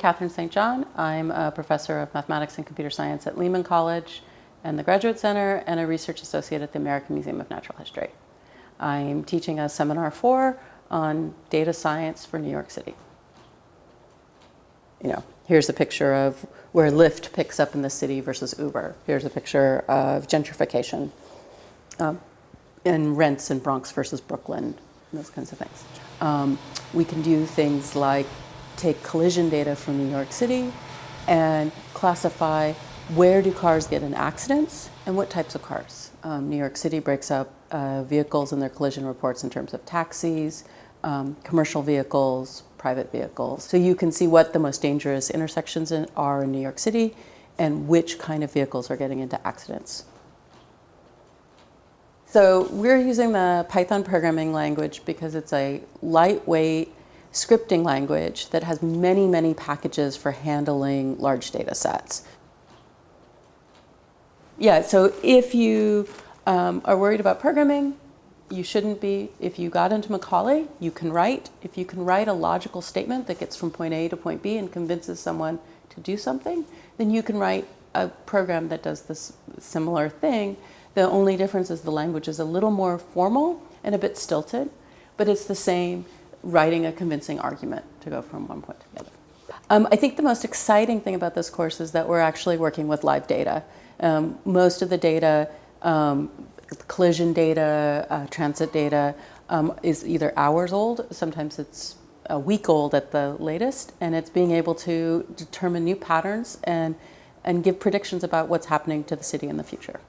Katherine St. John. I'm a professor of mathematics and computer science at Lehman College and the Graduate Center and a research associate at the American Museum of Natural History. I'm teaching a seminar four on data science for New York City. You know, here's a picture of where Lyft picks up in the city versus Uber. Here's a picture of gentrification um, and rents in Bronx versus Brooklyn, those kinds of things. Um, we can do things like take collision data from New York City and classify where do cars get in accidents and what types of cars. Um, New York City breaks up uh, vehicles in their collision reports in terms of taxis, um, commercial vehicles, private vehicles. So you can see what the most dangerous intersections in, are in New York City and which kind of vehicles are getting into accidents. So we're using the Python programming language because it's a lightweight scripting language that has many, many packages for handling large data sets. Yeah, so if you um, are worried about programming, you shouldn't be. If you got into Macaulay, you can write. If you can write a logical statement that gets from point A to point B and convinces someone to do something, then you can write a program that does this similar thing the only difference is the language is a little more formal and a bit stilted, but it's the same writing a convincing argument to go from one point to the other. Um, I think the most exciting thing about this course is that we're actually working with live data. Um, most of the data, um, collision data, uh, transit data, um, is either hours old, sometimes it's a week old at the latest, and it's being able to determine new patterns and, and give predictions about what's happening to the city in the future.